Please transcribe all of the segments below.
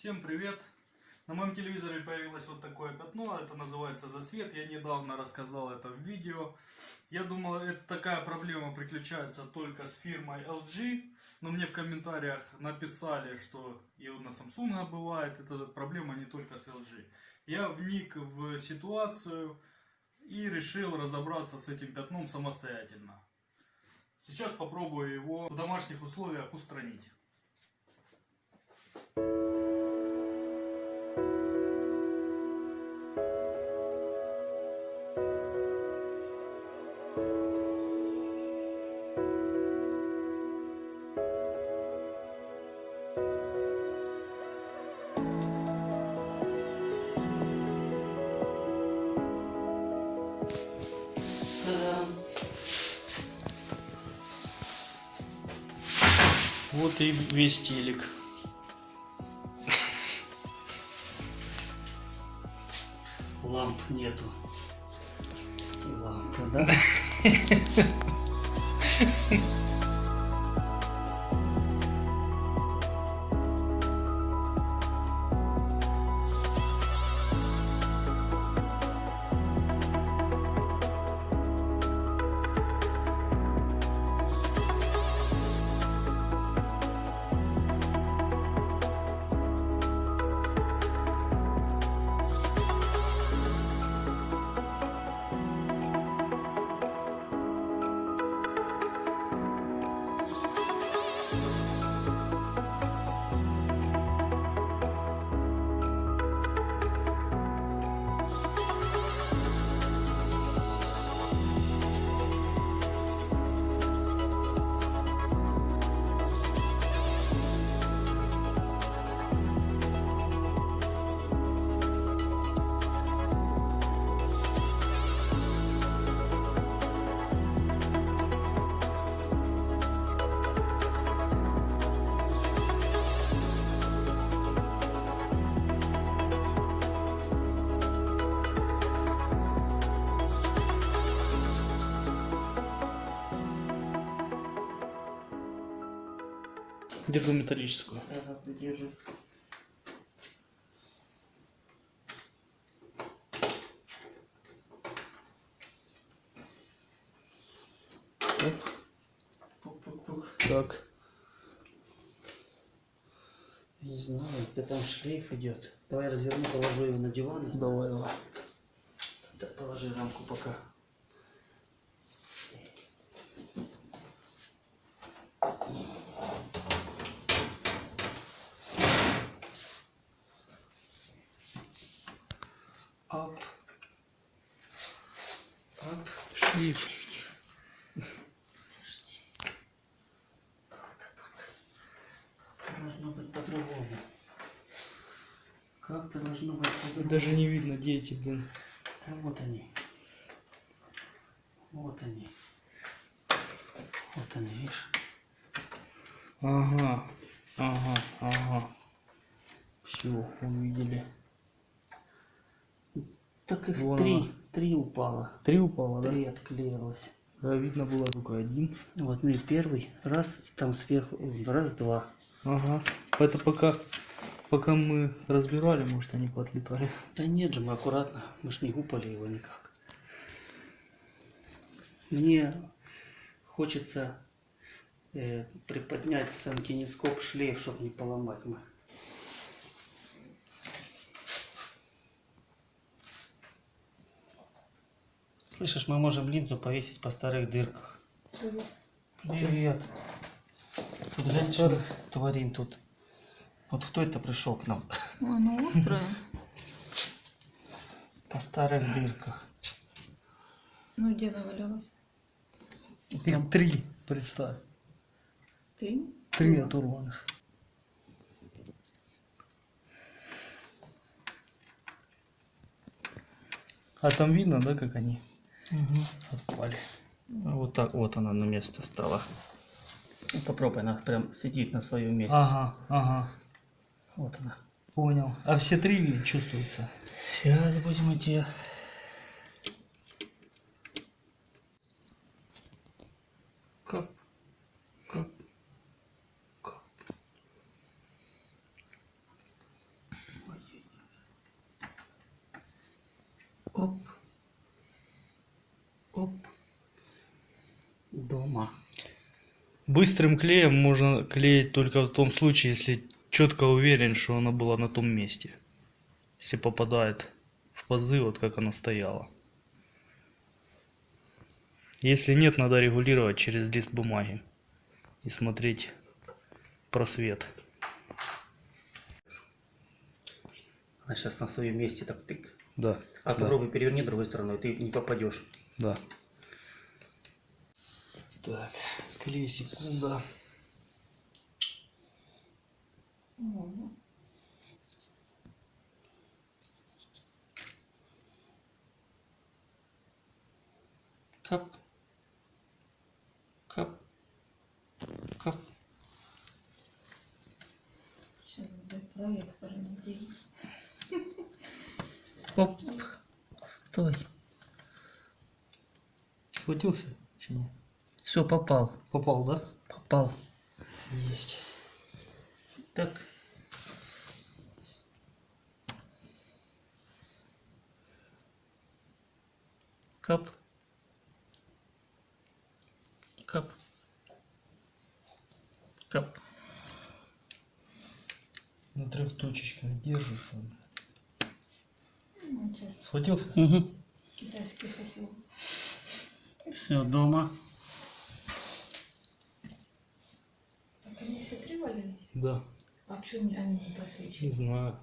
Всем привет! На моем телевизоре появилось вот такое пятно, это называется засвет. Я недавно рассказал это в видео. Я думал, это такая проблема приключается только с фирмой LG, но мне в комментариях написали, что и на Samsung бывает, это проблема не только с LG. Я вник в ситуацию и решил разобраться с этим пятном самостоятельно. Сейчас попробую его в домашних условиях устранить. Вот и весь телек. Ламп нету. Лампа, да? Держу металлическую. Ага, держи. Так. Не знаю, где там шлейф идет. Давай разверну, положу его на диван. Давай, давай. Да, положи рамку пока. Шлейф. Должно быть по-другому. Как-то должно быть по-другому. Даже не видно, где эти, блин. Да вот они. Вот они. Вот они, видишь? Ага, ага, ага. Все, увидели. Так их Вон три. она. Три упало. Три упало, да? Три отклеилось. Да, видно было только один. Вот, ну и первый. Раз, там сверху, раз, два. Ага. Это пока, пока мы разбирали, может, они поотлетали. Да нет же, мы аккуратно. Мы ж не гупали его никак. Мне хочется э, приподнять сам кинескоп шлейф, чтобы не поломать мы. Слышишь, мы можем линзу повесить по старых дырках. Привет. Тут женщина творим тут. Вот кто это пришел к нам? Ой, ну острая. По старых дырках. Ну где навалялась? Их три, представь. Три? Три оторванных. А там видно, да, как они отпали? Ну, Вот так вот она на место стала. Ну, Попробуй, она прям сидит на своем месте. Ага, ага. Вот она. Понял. А все три чувствуются? Сейчас будем идти. Кап, кап, кап. дома. Быстрым клеем можно клеить только в том случае, если четко уверен, что она была на том месте. Если попадает в пазы, вот как она стояла. Если нет, надо регулировать через лист бумаги и смотреть просвет. Она сейчас на своем месте так тык. Да, А Да. попробуй переверни другой стороной, ты не попадешь. да. Так, клей секунда. Ладно. Кап. Кап. Кап. Сейчас будет проектор надеюсь. Оп. Стой. Схватился? Все, попал. Попал, да? Попал. Есть. Так. Кап. Кап. Кап. На трех точечках держится. Схватился? Угу. китайский фуфло. Все, дома. Так они все три валялись? Да. А что они не Не просвечивают? знаю.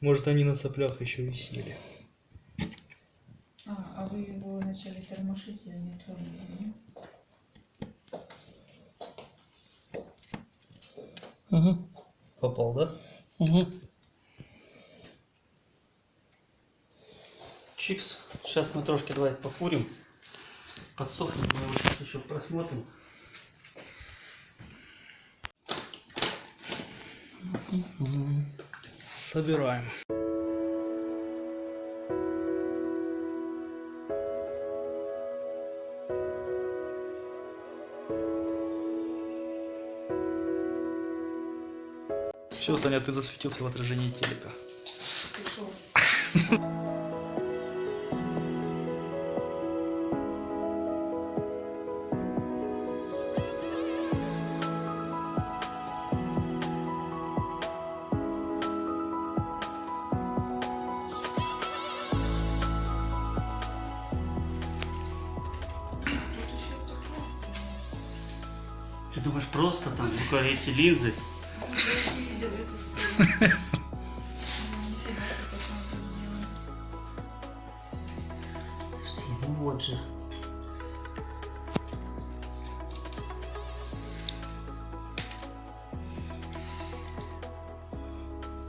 Может они на соплях еще висели. А, а вы его начали тормошить и не тронули? Угу. Попал, да? Угу. Чикс. Сейчас мы трошки давай пофурим. Подсохнет, мы его сейчас еще просмотрим. Собираем. Все, Саня, ты засветился в отражении телека. Пришел. думаешь, просто там только эти линзы? Подожди, ну вот же.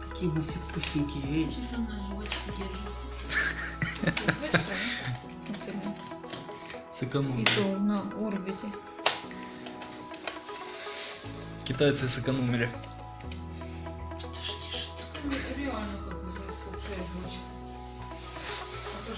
Такие мы все вот это. Сэкономили. И то на орбите. Китайцы сэкономили. Подожди, что? Ну, это реально как бы засохшая жвачка. А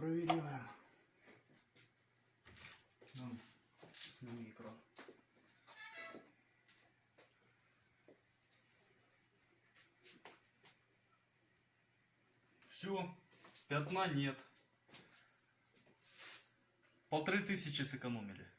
Проверяем. Ну, сними экран. Все, пятна нет. Полторы тысячи сэкономили.